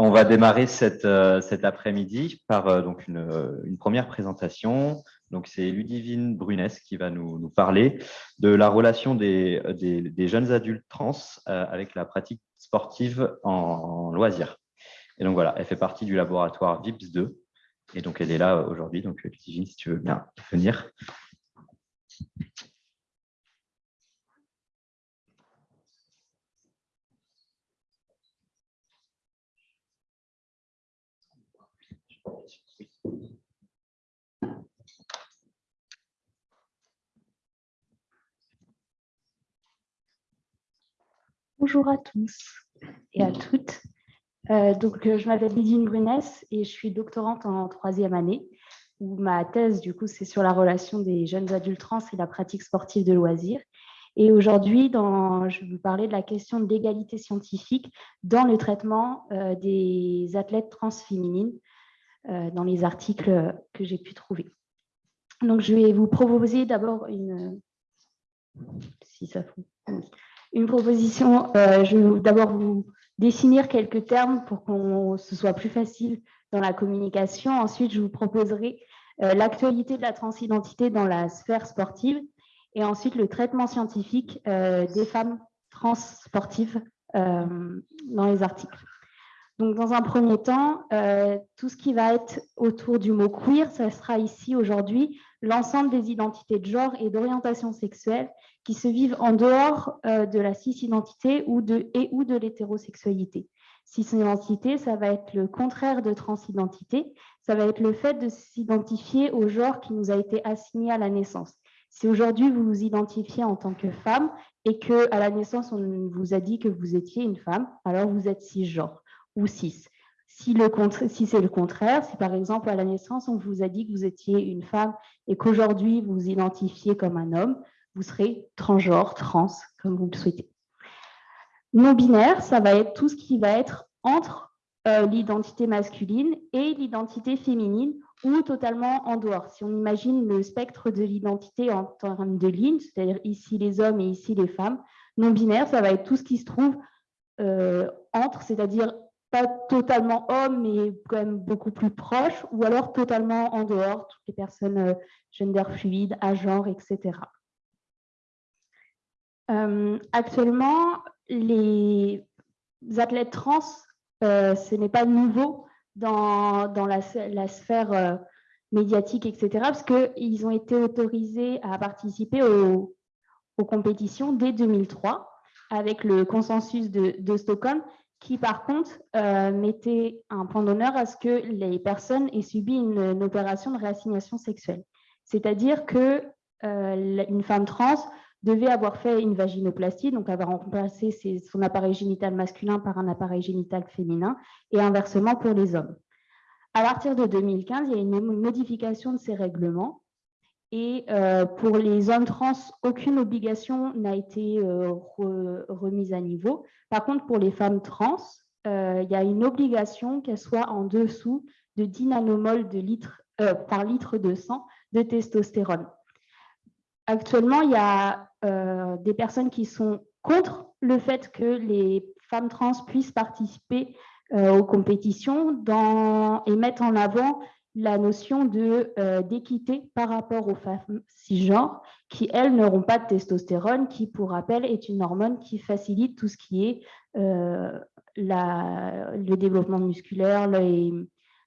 On va démarrer cet après-midi par donc une, première présentation. Donc, c'est Ludivine Brunès qui va nous, parler de la relation des, jeunes adultes trans avec la pratique sportive en, loisirs. Et donc, voilà, elle fait partie du laboratoire VIPS 2. Et donc, elle est là aujourd'hui. Donc, Ludivine, si tu veux bien venir. Bonjour à tous et à toutes. Euh, donc, euh, je m'appelle Lydine Brunès et je suis doctorante en troisième année. Où ma thèse, du coup, c'est sur la relation des jeunes adultes trans et la pratique sportive de loisirs. Et aujourd'hui, je vais vous parler de la question de l'égalité scientifique dans le traitement euh, des athlètes trans féminines dans les articles que j'ai pu trouver. Donc, je vais vous proposer d'abord une... Si ça fout une proposition. Euh, je vais d'abord vous définir quelques termes pour que ce soit plus facile dans la communication. Ensuite, je vous proposerai euh, l'actualité de la transidentité dans la sphère sportive et ensuite le traitement scientifique euh, des femmes trans sportives dans les articles. Donc, dans un premier temps, tout ce qui va être autour du mot queer, ça sera ici aujourd'hui l'ensemble des identités de genre et d'orientation sexuelle qui se vivent en dehors euh, de la cis-identité ou de, et ou de l'hétérosexualité. Cis-identité, ça va être le contraire de transidentité, ça va être le fait de s'identifier au genre qui nous a été assigné à la naissance. Si aujourd'hui vous vous identifiez en tant que femme et que à la naissance on vous a dit que vous étiez une femme, alors vous êtes cisgenre ou cis. Si, si c'est le contraire, si par exemple à la naissance on vous a dit que vous étiez une femme et qu'aujourd'hui vous vous identifiez comme un homme, vous serez transgenre, trans, comme vous le souhaitez. Non-binaire, ça va être tout ce qui va être entre euh, l'identité masculine et l'identité féminine ou totalement en dehors. Si on imagine le spectre de l'identité en termes de lignes, c'est-à-dire ici les hommes et ici les femmes, non-binaire, ça va être tout ce qui se trouve euh, entre, c'est-à-dire pas totalement homme, mais quand même beaucoup plus proche, ou alors totalement en dehors, toutes les personnes euh, gender fluides, à genre, etc. Euh, actuellement, les athlètes trans, euh, ce n'est pas nouveau dans, dans la, sphère médiatique, etc., parce qu'ils ont été autorisés à participer aux, compétitions dès 2003 avec le consensus de Stockholm, qui par contre mettait un point d'honneur à ce que les personnes aient subi une, une opération de réassignation sexuelle. C'est-à-dire qu'une femme trans devait avoir fait une vaginoplastie, donc avoir remplacé son appareil génital masculin par un appareil génital féminin, et inversement pour les hommes. À partir de 2015, il y a une modification de ces règlements. Et euh, pour les hommes trans, aucune obligation n'a été euh, remise à niveau. Par contre, pour les femmes trans, euh, il y a une obligation qu'elles soient en dessous de 10 nanomoles de litre, par litre de sang de testostérone. Actuellement, il y a des personnes qui sont contre le fait que les femmes trans puissent participer aux compétitions et mettre en avant la notion euh, d'équité par rapport aux femmes cisgenres qui, elles, n'auront pas de testostérone, qui, pour rappel, est une hormone qui facilite tout ce qui est la, le développement musculaire,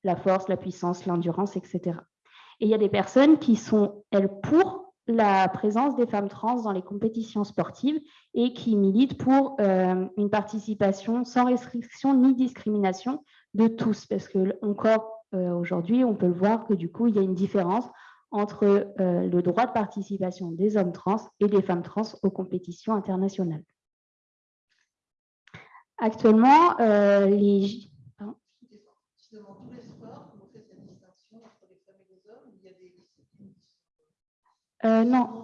la force, la puissance, l'endurance, etc. Et il y a des personnes qui sont, elles, pour la présence des femmes trans dans les compétitions sportives et qui milite pour euh, une participation sans restriction ni discrimination de tous. Parce que encore euh, aujourd'hui, on peut le voir que du coup, il y a une différence entre euh, le droit de participation des hommes trans et des femmes trans aux compétitions internationales. Actuellement, les... Euh, non.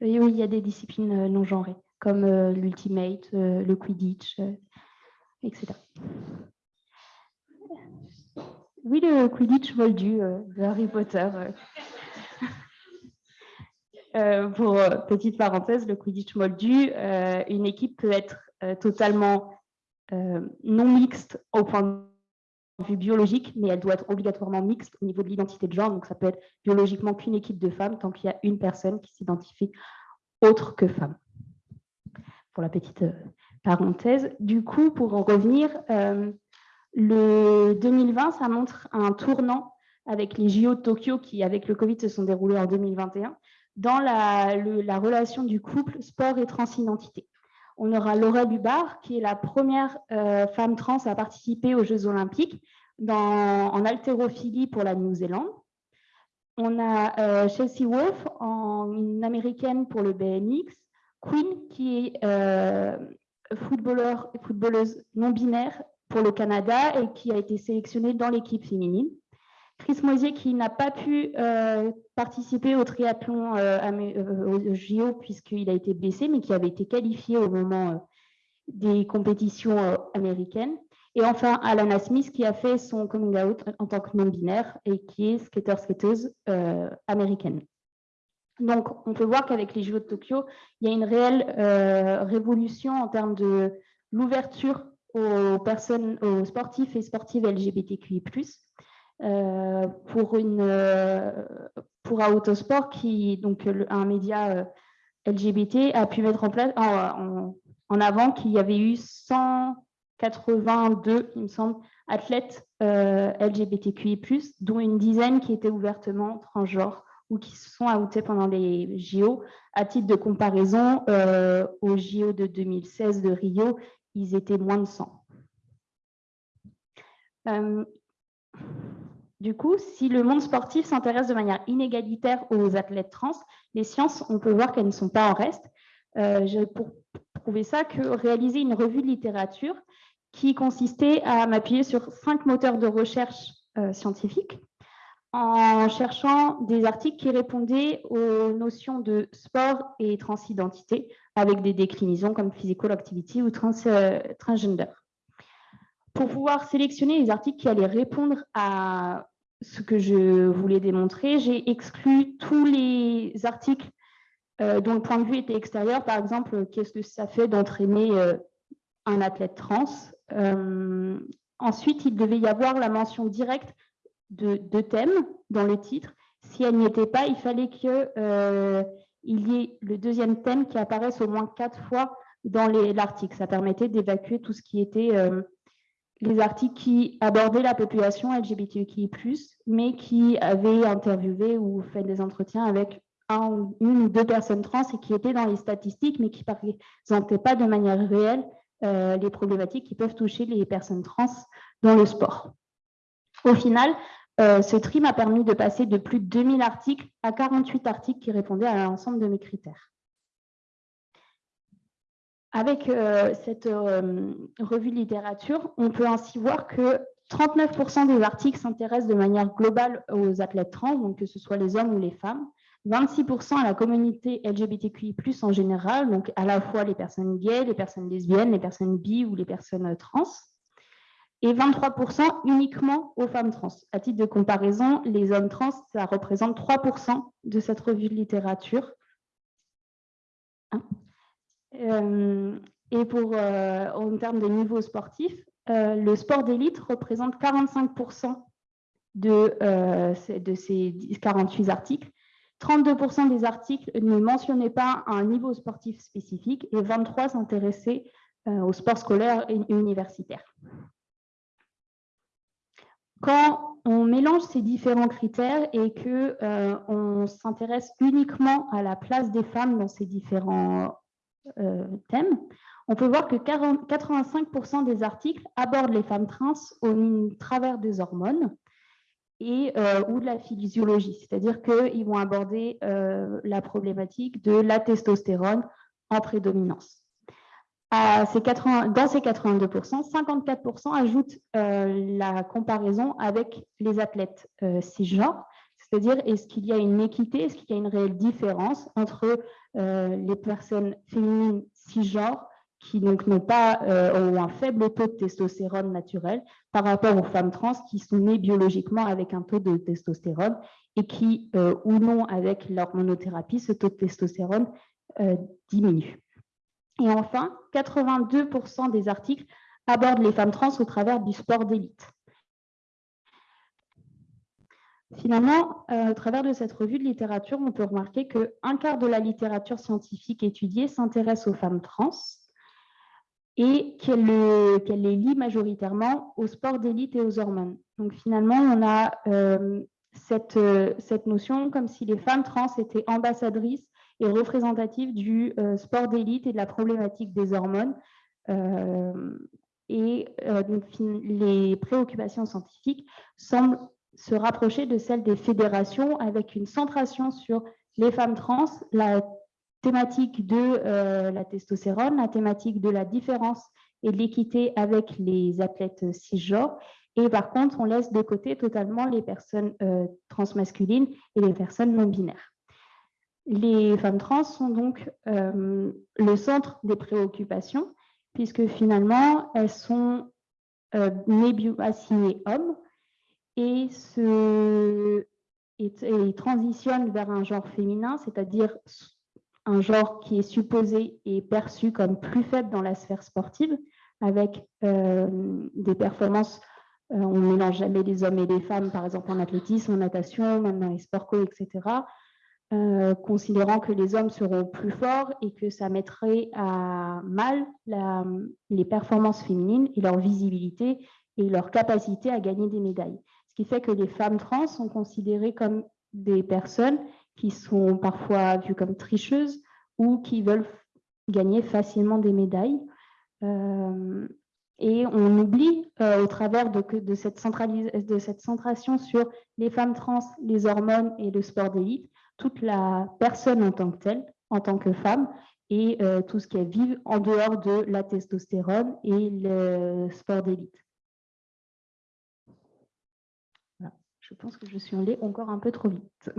Oui, il y a des disciplines non genrées, comme l'ultimate, le quidditch, etc. Oui, le quidditch moldu de Harry Potter. pour petite parenthèse, le quidditch moldu, une équipe peut être totalement non mixte au point de vue biologique, mais elle doit être obligatoirement mixte au niveau de l'identité de genre. Donc, ça peut être biologiquement qu'une équipe de femmes tant qu'il y a une personne qui s'identifie autre que femme. Pour la petite euh, parenthèse. Du coup, pour en revenir, euh, le 2020, ça montre un tournant avec les JO de Tokyo qui, avec le Covid, se sont déroulés en 2021, dans la, la relation du couple sport et transidentité. On aura Laura Lubar, qui est la première euh, femme trans à participer aux Jeux olympiques en haltérophilie pour la Nouvelle-Zélande. On a euh, Chelsea Wolf, une américaine pour le BMX. Queen, qui est euh, footballeur, footballeuse non binaire pour le Canada et qui a été sélectionnée dans l'équipe féminine. Chris Moisier qui n'a pas pu euh, participer au triathlon euh, euh, au JO puisqu'il a été blessé, mais qui avait été qualifié au moment des compétitions américaines. Et enfin, Alana Smith qui a fait son coming out en tant que non-binaire et qui est skater-skateuse américaine. Donc, on peut voir qu'avec les JO de Tokyo, il y a une réelle révolution en termes de l'ouverture aux personnes, aux sportifs et sportives LGBTQI+, euh, pour, une, euh, pour Autosport, qui donc un média euh, LGBT a pu mettre en place en, avant qu'il y avait eu 182, il me semble, athlètes LGBTQI+, dont une dizaine qui étaient ouvertement transgenres ou qui se sont outés pendant les JO. À titre de comparaison, aux JO de 2016 de Rio, ils étaient moins de 100. Du coup, si le monde sportif s'intéresse de manière inégalitaire aux athlètes trans, les sciences, on peut voir qu'elles ne sont pas en reste. Euh, J'ai pour prouver ça que réaliser une revue de littérature qui consistait à m'appuyer sur cinq moteurs de recherche euh, scientifiques en cherchant des articles qui répondaient aux notions de sport et transidentité avec des déclinaisons comme physical activity ou euh, transgender. Pour pouvoir sélectionner les articles qui allaient répondre à ce que je voulais démontrer, j'ai exclu tous les articles euh, dont le point de vue était extérieur. Par exemple, qu'est-ce que ça fait d'entraîner euh, un athlète trans? Ensuite, il devait y avoir la mention directe de, de thèmes dans le titre. Si elle n'y était pas, il fallait qu'il y ait le deuxième thème qui apparaisse au moins quatre fois dans l'article. Ça permettait d'évacuer tout ce qui était les articles qui abordaient la population LGBTQI+, mais qui avaient interviewé ou fait des entretiens avec un, une ou deux personnes trans et qui étaient dans les statistiques, mais qui ne présentaient pas de manière réelle euh, les problématiques qui peuvent toucher les personnes trans dans le sport. Au final, euh, ce tri m'a permis de passer de plus de 2000 articles à 48 articles qui répondaient à l'ensemble de mes critères. Avec euh, cette euh, revue littérature, on peut ainsi voir que 39% des articles s'intéressent de manière globale aux athlètes trans, donc que ce soit les hommes ou les femmes, 26% à la communauté LGBTQI+, en général, donc à la fois les personnes gays, les personnes lesbiennes, les personnes bi ou les personnes trans, et 23% uniquement aux femmes trans. À titre de comparaison, les hommes trans, ça représente 3% de cette revue de littérature. Hein euh, et pour, euh, en termes de niveau sportif, euh, le sport d'élite représente 45% de, de ces 48 articles. 32% des articles ne mentionnaient pas un niveau sportif spécifique et 23% s'intéressaient au sport scolaire et universitaire. Quand on mélange ces différents critères et que on s'intéresse uniquement à la place des femmes dans ces différents euh, thème, on peut voir que 85% des articles abordent les femmes trans au travers des hormones et, euh, ou de la physiologie, c'est-à-dire qu'ils vont aborder euh, la problématique de la testostérone en prédominance. À ces 80, dans ces 82%, 54% ajoutent la comparaison avec les athlètes cisgenres, c'est-à-dire, est-ce qu'il y a une équité, est-ce qu'il y a une réelle différence entre euh, les personnes féminines cisgenres qui n'ont pas euh, ont un faible taux de testostérone naturel par rapport aux femmes trans qui sont nées biologiquement avec un taux de testostérone et qui, euh, ou non, avec l'hormonothérapie, ce taux de testostérone diminue? Et enfin, 82% des articles abordent les femmes trans au travers du sport d'élite. Finalement, au travers de cette revue de littérature, on peut remarquer qu'un quart de la littérature scientifique étudiée s'intéresse aux femmes trans et qu'elle les lie majoritairement au sport d'élite et aux hormones. Donc finalement, on a cette, cette, notion comme si les femmes trans étaient ambassadrices et représentatives du sport d'élite et de la problématique des hormones. et les préoccupations scientifiques semblent se rapprocher de celles des fédérations avec une centration sur les femmes trans, la thématique de euh, la testostérone, la thématique de la différence et de l'équité avec les athlètes cisgenres. Et par contre, on laisse de côté totalement les personnes euh, transmasculines et les personnes non binaires. Les femmes trans sont donc euh, le centre des préoccupations, puisque finalement, elles sont nées assignées hommes, et, se, et, transitionne vers un genre féminin, c'est-à-dire un genre qui est supposé et perçu comme plus faible dans la sphère sportive, avec euh, des performances, euh, on ne mélange jamais les hommes et les femmes, par exemple en athlétisme, en natation, même dans les sports etc., euh, considérant que les hommes seront plus forts et que ça mettrait à mal les performances féminines et leur visibilité et leur capacité à gagner des médailles. Ce qui fait que les femmes trans sont considérées comme des personnes qui sont parfois vues comme tricheuses ou qui veulent gagner facilement des médailles. Euh, et on oublie euh, au travers de, de, cette de, cette centration sur les femmes trans, les hormones et le sport d'élite, toute la personne en tant que telle, en tant que femme, et euh, tout ce qu'elle vit en dehors de la testostérone et le sport d'élite. Je pense que je suis allée encore un peu trop vite.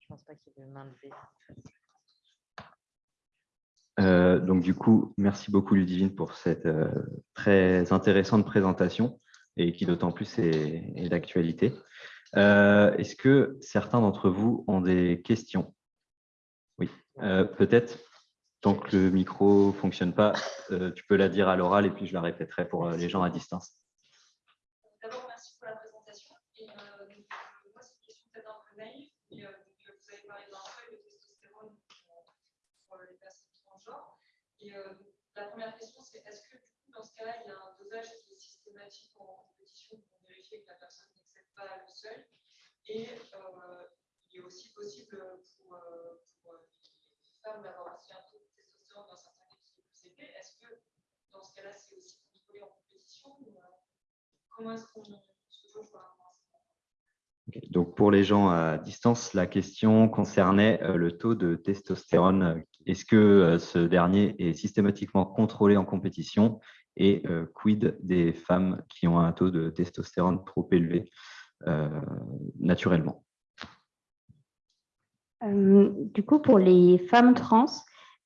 Je euh, donc du coup, merci beaucoup Ludivine pour cette euh, très intéressante présentation et qui d'autant plus est, d'actualité. Euh, est-ce que certains d'entre vous ont des questions? Oui, peut-être. Tant que le micro ne fonctionne pas, tu peux la dire à l'oral et puis je la répéterai pour les gens à distance. Et euh, la première question, c'est est-ce que du coup, dans ce cas-là, il y a un dosage qui est systématique en compétition pour vérifier que la personne n'excède pas le seuil Et euh, il est aussi possible pour, euh, les femmes d'avoir aussi un taux de testostérone dans certains cas qui est plus élevé. Est-ce que dans ce cas-là, c'est aussi contrôlé en compétition Comment est-ce qu'on se jauge par rapport à ça donc, pour les gens à distance, la question concernait le taux de testostérone est-ce que euh, ce dernier est systématiquement contrôlé en compétition? Et euh, quid des femmes qui ont un taux de testostérone trop élevé euh, naturellement? Du coup, pour les femmes trans,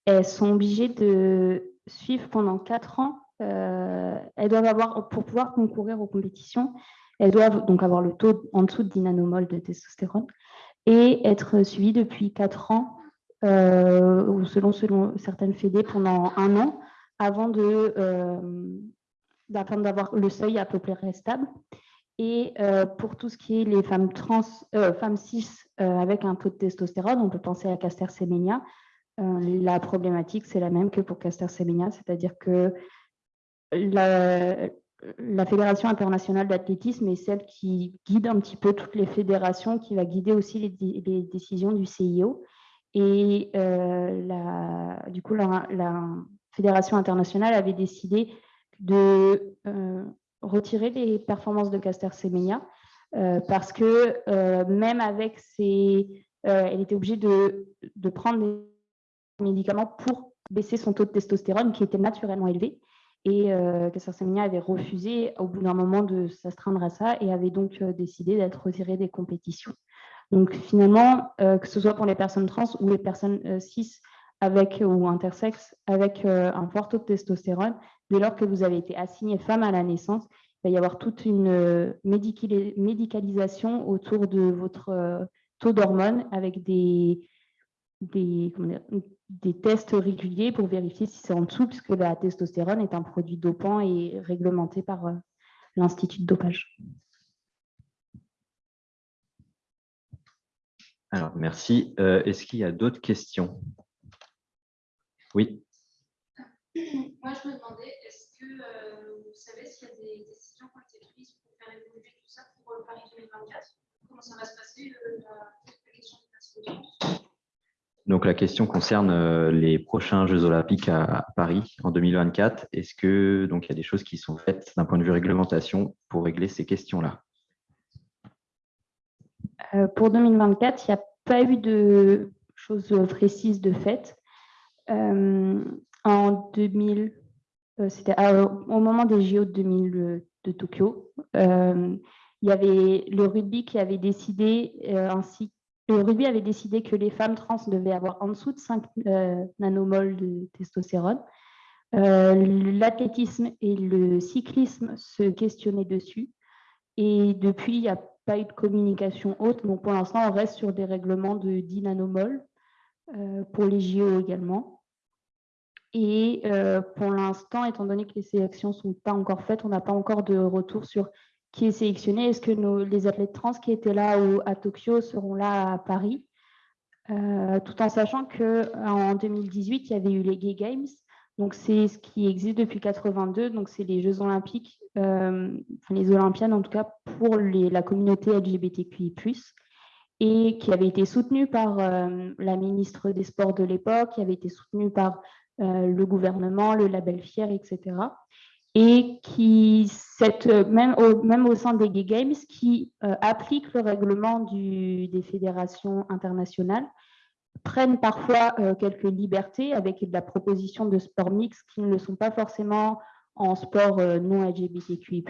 elles sont obligées de suivre pendant quatre ans. elles doivent avoir, pour pouvoir concourir aux compétitions, elles doivent donc avoir le taux en dessous de 10 nanomol de testostérone et être suivies depuis quatre ans euh, ou selon, certaines fédés pendant un an avant euh, d'avoir le seuil à peu près stable. Et euh, pour tout ce qui est les femmes trans, femmes cis avec un taux de testostérone, on peut penser à Semenya. la problématique, c'est la même que pour Caster Semenya, c'est-à-dire que la, la Fédération internationale d'athlétisme est celle qui guide un petit peu toutes les fédérations, qui va guider aussi les, décisions du CIO. Et euh, du coup, la, Fédération internationale avait décidé de euh, retirer les performances de Caster Semenya euh, parce que même avec ses... elle était obligée de, prendre médicaments pour baisser son taux de testostérone qui était naturellement élevé et euh, que avait refusé au bout d'un moment de s'astreindre à ça et avait donc euh, décidé d'être retiré des compétitions. Donc finalement, euh, que ce soit pour les personnes trans ou les personnes euh, cis avec ou intersexes avec un fort taux de testostérone, dès lors que vous avez été assigné femme à la naissance, il va y avoir toute une médicalisation autour de votre taux d'hormones avec des, des, des tests réguliers pour vérifier si c'est en dessous, puisque la testostérone est un produit dopant et réglementé par euh, l'Institut de dopage. Alors, merci. Euh, est-ce qu'il y a d'autres questions? Oui. Moi, je me demandais, est-ce que euh, vous savez s'il y a des décisions qui ont été prises pour faire évoluer tout ça pour Paris 2024 Comment ça va se passer, la, question de donc la question concerne euh, les prochains Jeux Olympiques à Paris en 2024. Est-ce que donc il y a des choses qui sont faites d'un point de vue réglementation pour régler ces questions-là? Euh, Pour 2024, il n'y a pas eu de choses précises de fait. Euh, en 2000, c'était au moment des JO de 2000 de Tokyo, il y avait le rugby qui avait décidé ainsi le rugby avait décidé que les femmes trans devaient avoir en dessous de 5 euh, nanomoles de testostérone. Euh, l'athlétisme et le cyclisme se questionnaient dessus. Et depuis, il n'y a pas eu de communication haute. Donc pour l'instant, on reste sur des règlements de 10 nanomoles euh, pour les JO également. Et pour l'instant, étant donné que les sélections ne sont pas encore faites, on n'a pas encore de retour sur qui est sélectionné. Est-ce que les athlètes trans qui étaient là à Tokyo seront là à Paris? Euh, Tout en sachant qu'en 2018, il y avait eu les Gay Games. Donc, c'est ce qui existe depuis 82. Donc, c'est les Jeux Olympiques, euh, les Olympiades en tout cas, pour la communauté LGBTQI, et qui avait été soutenu par euh, la ministre des Sports de l'époque, qui avait été soutenu par le gouvernement, le label Fier, etc et qui, même, au, sein des Gay Games, qui euh, appliquent le règlement des fédérations internationales, prennent parfois euh, quelques libertés avec la proposition de sports mixtes qui ne le sont pas forcément en sport euh, non LGBTQI+.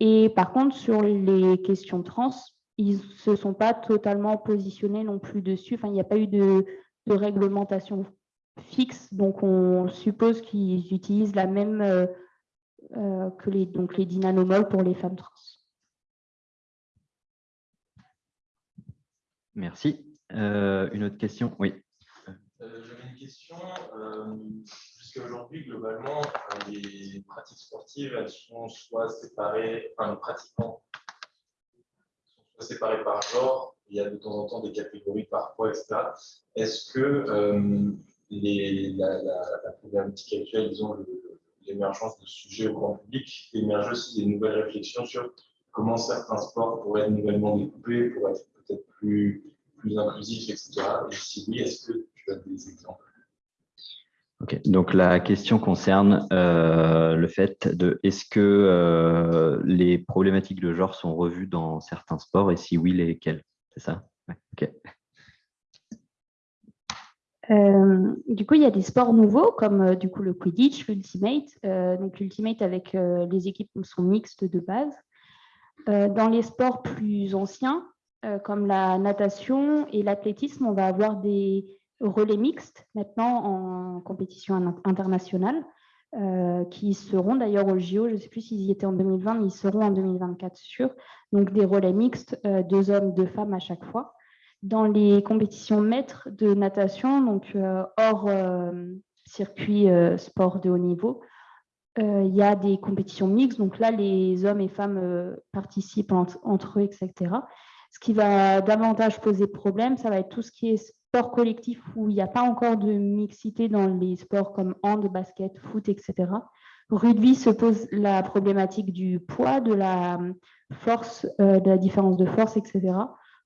Et par contre, sur les questions trans, ils ne se sont pas totalement positionnés non plus dessus. Enfin, il n'y a pas eu de, de réglementation fixe, donc on suppose qu'ils utilisent la même euh, que les, donc les dynanomoles pour les femmes trans. Merci. Euh, une autre question Oui. Euh, j'avais une question. Jusqu'à aujourd'hui, globalement, les pratiques sportives, elles sont soit séparées, enfin, les pratiquants sont soit séparés par genre, il y a de temps en temps des catégories par poids, etc. Est-ce que les, la, la, la, problématique actuelle, disons, le, l'émergence de sujets au grand public, émerge aussi des nouvelles réflexions sur comment certains sports pourraient être nouvellement découpés pour être peut-être plus, plus inclusifs, etc. Et si oui, est-ce que tu as des exemples? Ok, donc la question concerne euh, le fait de est-ce que euh, les problématiques de genre sont revues dans certains sports? Et si oui, lesquels C'est ça? Ok. Euh, du coup, il y a des sports nouveaux comme euh, du coup le Quidditch, l'Ultimate. Euh, donc l'Ultimate avec les équipes sont mixtes de base. dans les sports plus anciens, comme la natation et l'athlétisme, on va avoir des relais mixtes maintenant en compétition internationale, qui seront d'ailleurs au JO. Je ne sais plus s'ils y étaient en 2020, mais ils seront en 2024 sûr. Donc des relais mixtes, deux hommes, deux femmes à chaque fois dans les compétitions maîtres de natation, donc euh, hors euh, circuit euh, sport de haut niveau, il y a des compétitions mixtes. Donc là, les hommes et femmes participent entre eux, etc. Ce qui va davantage poser problème, ça va être tout ce qui est sport collectif où il n'y a pas encore de mixité dans les sports comme hand, basket, foot, etc. Rugby se pose la problématique du poids, de la force, de la différence de force, etc.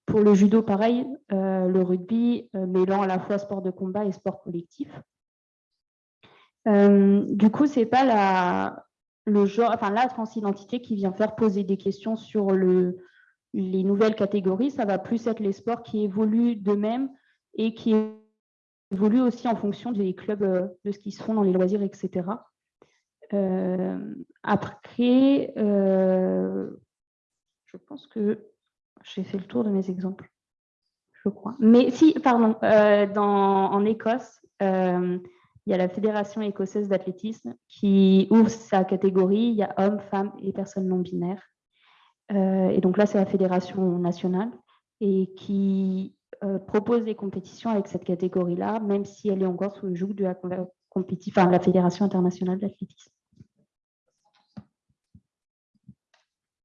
Pour le judo, pareil, euh, le rugby euh, mêlant à la fois sport de combat et sport collectif. Euh, du coup, c'est pas la, le genre, enfin, la transidentité qui vient faire poser des questions sur le, les nouvelles catégories. Ça va plus être les sports qui évoluent d'eux-mêmes et qui évolue aussi en fonction des clubs, de ce qui se font dans les loisirs, etc. Après, je pense que j'ai fait le tour de mes exemples, je crois. Mais si, pardon, dans, en Écosse, il y a la Fédération écossaise d'athlétisme qui ouvre sa catégorie. Il y a hommes, femmes et personnes non binaires. et donc là, c'est la fédération nationale et qui euh, propose des compétitions avec cette catégorie-là, même si elle est encore sous le joug de la, enfin, la Fédération internationale d'athlétisme.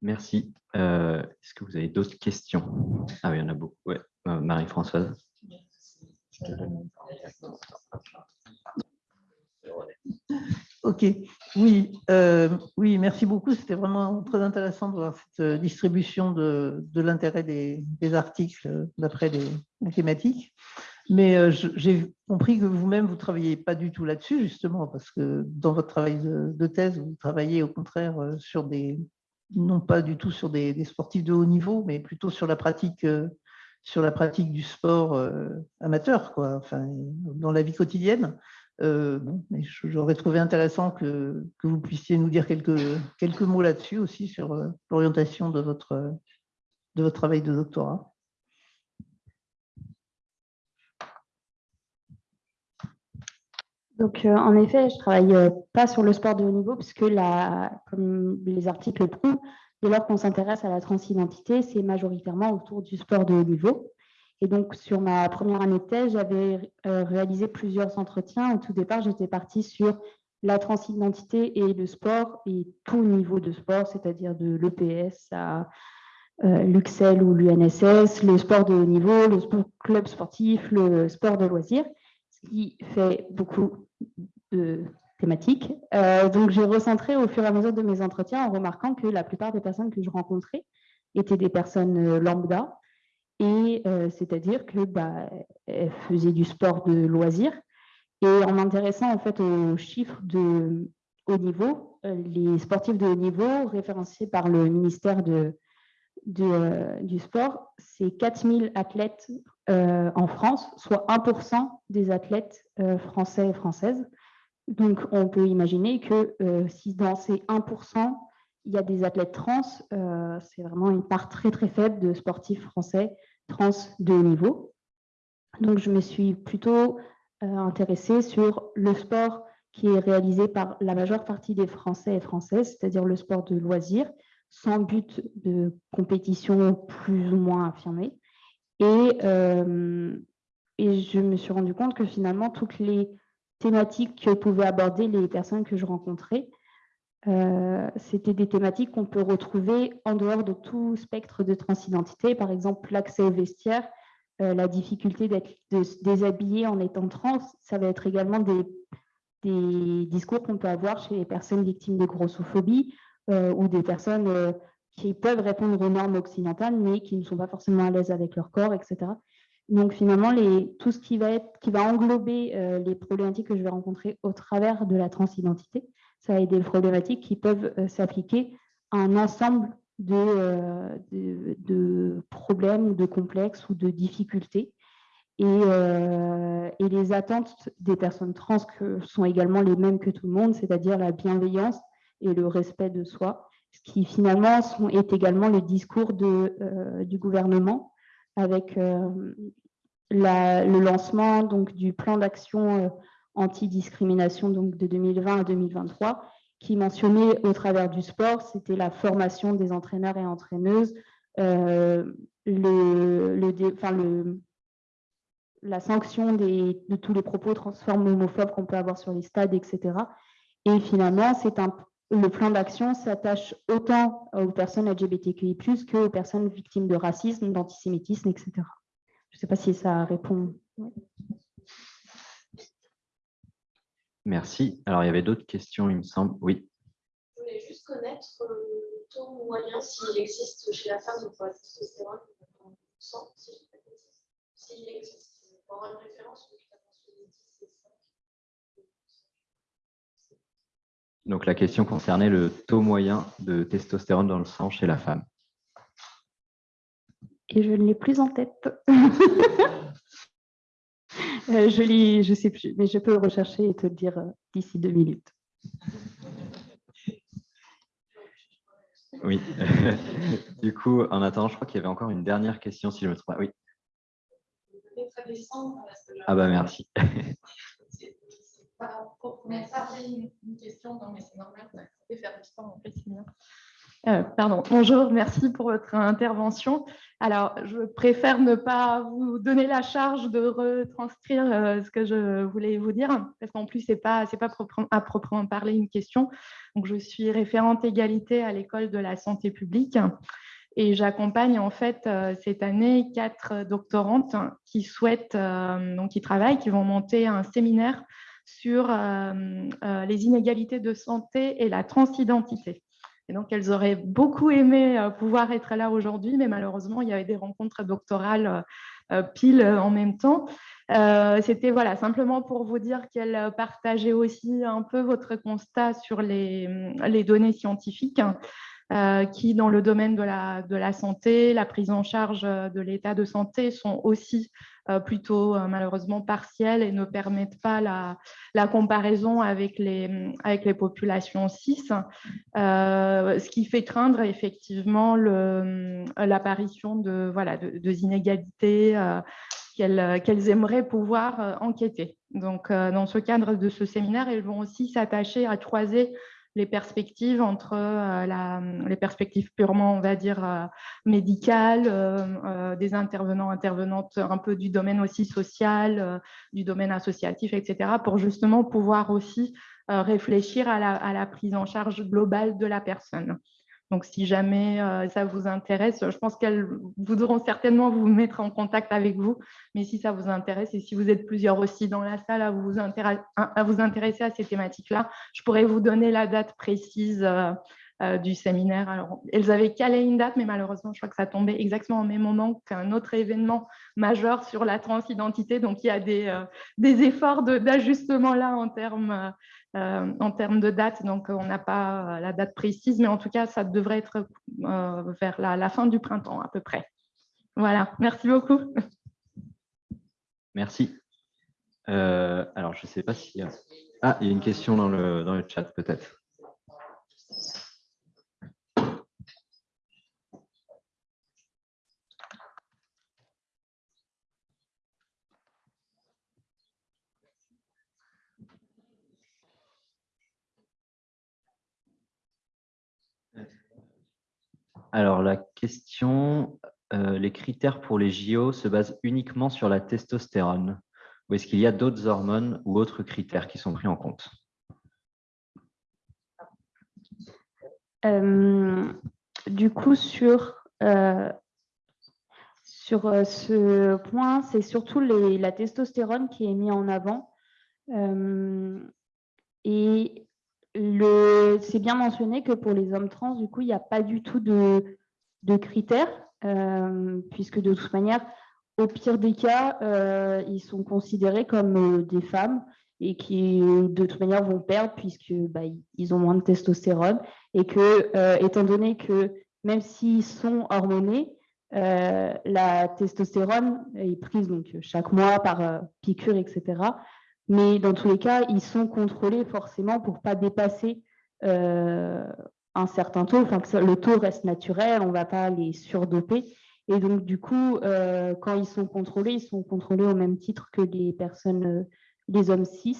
Merci. Euh, est-ce que vous avez d'autres questions? Ah oui, il y en a beaucoup. Euh, Marie-Françoise? Ok, oui, euh, oui, merci beaucoup. C'était vraiment très intéressant de voir cette distribution de, l'intérêt des, articles d'après les, thématiques. Mais j'ai compris que vous-même, vous ne travaillez pas du tout là-dessus, justement, parce que dans votre travail de, thèse, vous travaillez au contraire sur des, non pas du tout sur des, sportifs de haut niveau, mais plutôt sur la pratique, pratique du sport amateur, quoi, enfin, dans la vie quotidienne. Euh, j'aurais trouvé intéressant que, vous puissiez nous dire quelques, mots là-dessus aussi sur euh, l'orientation de votre travail de doctorat. Donc, euh, en effet, je ne travaille pas sur le sport de haut niveau, puisque comme les articles prouvent, dès lors qu'on s'intéresse à la transidentité, c'est majoritairement autour du sport de haut niveau. Et donc, sur ma première année de thèse, j'avais euh, réalisé plusieurs entretiens. Au tout départ, j'étais partie sur la transidentité et le sport et tout niveau de sport, c'est-à-dire de l'EPS à euh, l'UXEL ou l'UNSS, le sport de haut niveau, le club sportif, le sport de loisirs, qui fait beaucoup de thématiques. Euh, donc, j'ai recentré au fur et à mesure de mes entretiens en remarquant que la plupart des personnes que je rencontrais étaient des personnes lambda, et euh, c'est-à-dire que bah, elle faisait du sport de loisir. Et en m'intéressant en fait aux chiffres de haut niveau, euh, les sportifs de haut niveau référencés par le ministère de, euh, du sport, c'est 4000 athlètes en France, soit 1% des athlètes français et françaises. Donc, on peut imaginer que si dans ces 1%, il y a des athlètes trans, c'est vraiment une part très, très faible de sportifs français trans de haut niveau. Donc, je me suis plutôt euh, intéressée sur le sport qui est réalisé par la majeure partie des Français et Françaises, c'est-à-dire le sport de loisir, sans but de compétition plus ou moins affirmé. Et, euh, et je me suis rendu compte que finalement, toutes les thématiques que pouvaient aborder les personnes que je rencontrais euh, c'était des thématiques qu'on peut retrouver en dehors de tout spectre de transidentité, par exemple l'accès au vestiaire, euh, la difficulté d'être déshabiller en étant trans, ça va être également des, discours qu'on peut avoir chez les personnes victimes de grossophobie euh, ou des personnes qui peuvent répondre aux normes occidentales mais qui ne sont pas forcément à l'aise avec leur corps, etc. Donc finalement, tout ce qui va, être, va englober les problématiques que je vais rencontrer au travers de la transidentité, ça a des problématiques qui peuvent euh, s'appliquer à un ensemble euh, de, de, problèmes, de complexes ou de difficultés. Et, euh, et, les attentes des personnes trans sont également les mêmes que tout le monde, c'est-à-dire la bienveillance et le respect de soi, ce qui finalement est également le discours de, du gouvernement avec la, le lancement donc, du plan d'action anti-discrimination donc de 2020 à 2023 qui mentionnait au travers du sport, c'était la formation des entraîneurs et entraîneuses, euh, le, le, la sanction des, de tous les propos transformes homophobes qu'on peut avoir sur les stades, etc. Et finalement, c'est un, le plan d'action s'attache autant aux personnes LGBTQI+, qu'aux personnes victimes de racisme, d'antisémitisme, etc. Je ne sais pas si ça répond. Merci. Alors, il y avait d'autres questions, il me semble. Oui. Je voulais juste connaître euh, le taux moyen, s'il existe chez la femme pour la testostérone, si je pas S'il existe, pour avoir une référence, Donc, la question concernait le taux moyen de testostérone dans le sang chez la femme. Et je ne l'ai plus en tête. Euh, je lis, je sais plus, mais je peux le rechercher et te le dire euh, d'ici deux minutes. Oui. du coup, en attendant, je crois qu'il y avait encore une dernière question, si je me trompe pas. Oui. Ah bah merci. une question, non mais c'est normal, faire du temps, en fait, c'est bien. Euh, pardon, bonjour, merci pour votre intervention. Alors, je préfère ne pas vous donner la charge de retranscrire euh, ce que je voulais vous dire, parce qu'en plus, ce n'est pas, pas à proprement parler une question. Donc, je suis référente égalité à l'école de la santé publique et j'accompagne en fait euh, cette année quatre doctorantes qui souhaitent, donc qui travaillent, qui vont monter un séminaire sur les inégalités de santé et la transidentité. Et donc, elles auraient beaucoup aimé euh, pouvoir être là aujourd'hui, mais malheureusement, il y avait des rencontres doctorales euh, euh, pile en même temps. C'était voilà, simplement pour vous dire qu'elles partageaient aussi un peu votre constat sur les données scientifiques. Qui, dans le domaine de la, santé, la prise en charge de l'état de santé, sont aussi euh, plutôt euh, malheureusement partielles et ne permettent pas la, comparaison avec les, avec les populations cis, euh, ce qui fait craindre effectivement l'apparition de, voilà, de, inégalités qu'elles aimeraient pouvoir enquêter. Donc, dans ce cadre de ce séminaire, elles vont aussi s'attacher à croiser les perspectives entre euh, les perspectives purement, on va dire, euh, médicales, euh, des intervenants, intervenantes un peu du domaine aussi social, du domaine associatif, etc., pour justement pouvoir aussi réfléchir à la, prise en charge globale de la personne. Donc, si jamais euh, ça vous intéresse, je pense qu'elles voudront certainement vous mettre en contact avec vous. Mais si ça vous intéresse et si vous êtes plusieurs aussi dans la salle à vous, intéresser à ces thématiques-là, je pourrais vous donner la date précise euh, du séminaire. Alors, elles avaient calé une date, mais malheureusement, je crois que ça tombait exactement au même moment qu'un autre événement majeur sur la transidentité. Donc, il y a des, des efforts d'ajustement là en termes euh, en termes de date. Donc, on n'a pas euh, la date précise, mais en tout cas, ça devrait être euh, vers la, fin du printemps à peu près. Voilà, merci beaucoup. Merci. alors, je ne sais pas si... Ah, il y a une question dans le, dans le chat peut-être. Alors, la question, euh, les critères pour les JO se basent uniquement sur la testostérone ou est-ce qu'il y a d'autres hormones ou autres critères qui sont pris en compte? Euh, Du coup, sur, euh, sur ce point, c'est surtout la testostérone qui est mise en avant. et c'est bien mentionné que pour les hommes trans, du coup, il n'y a pas du tout de, critères, euh, puisque de toute manière, au pire des cas, euh, ils sont considérés comme euh, des femmes et qui, de toute manière, vont perdre puisque bah, ils ont moins de testostérone et que, étant donné que même s'ils sont hormonés, la testostérone est prise donc chaque mois par piqûre, etc. Mais dans tous les cas, ils sont contrôlés forcément pour ne pas dépasser euh, un certain taux, le taux reste naturel, on ne va pas les surdoper. Et donc, du coup, euh, quand ils sont contrôlés, ils sont contrôlés au même titre que les personnes, euh, les hommes cis,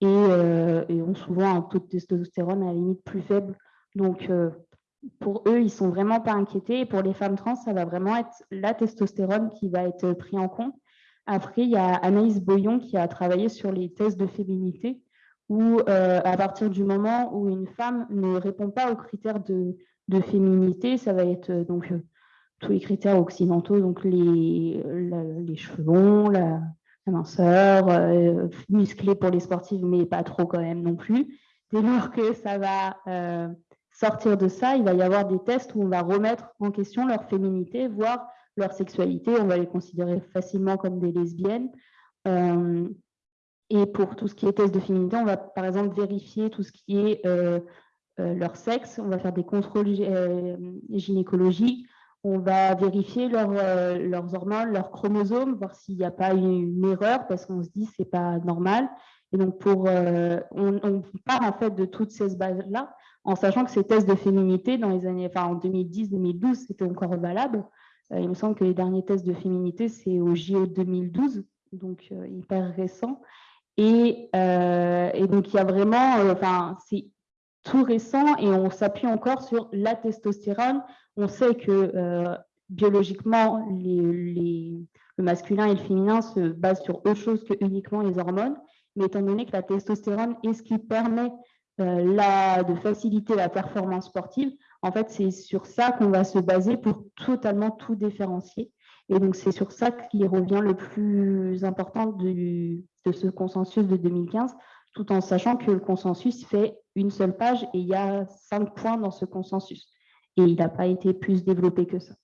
et, ont souvent un taux de testostérone à la limite plus faible. Donc, pour eux, ils ne sont vraiment pas inquiétés. Et pour les femmes trans, ça va vraiment être la testostérone qui va être pris en compte. Après, il y a Anaïs Boyon qui a travaillé sur les tests de féminité, où euh, à partir du moment où une femme ne répond pas aux critères de, féminité, ça va être euh, donc euh, tous les critères occidentaux, donc les, les cheveux longs, la, minceur, musclé pour les sportives, mais pas trop quand même non plus. Dès lors que ça va sortir de ça, il va y avoir des tests où on va remettre en question leur féminité, voire leur sexualité, on va les considérer facilement comme des lesbiennes. Euh, et pour tout ce qui est test de féminité, on va par exemple vérifier tout ce qui est euh, euh, leur sexe, on va faire des contrôles gynécologiques, On va vérifier leurs hormones, leurs chromosomes, voir s'il n'y a pas une, erreur, parce qu'on se dit que ce n'est pas normal. Et donc, pour, on, part en fait de toutes ces bases-là, en sachant que ces tests de féminité, dans les années, en 2010-2012, c'était encore valable. Euh, il me semble que les derniers tests de féminité, c'est au JO 2012, donc euh, hyper récent. Et, euh, et, donc, il y a vraiment, enfin, c'est tout récent et on s'appuie encore sur la testostérone. On sait que biologiquement, le masculin et le féminin se basent sur autre chose que uniquement les hormones. Mais étant donné que la testostérone est ce qui permet de faciliter la performance sportive, en fait, c'est sur ça qu'on va se baser pour totalement tout différencier. Et donc, c'est sur ça qui revient le plus important de, ce consensus de 2015, tout en sachant que le consensus fait une seule page et il y a cinq points dans ce consensus. Et il n'a pas été plus développé que ça.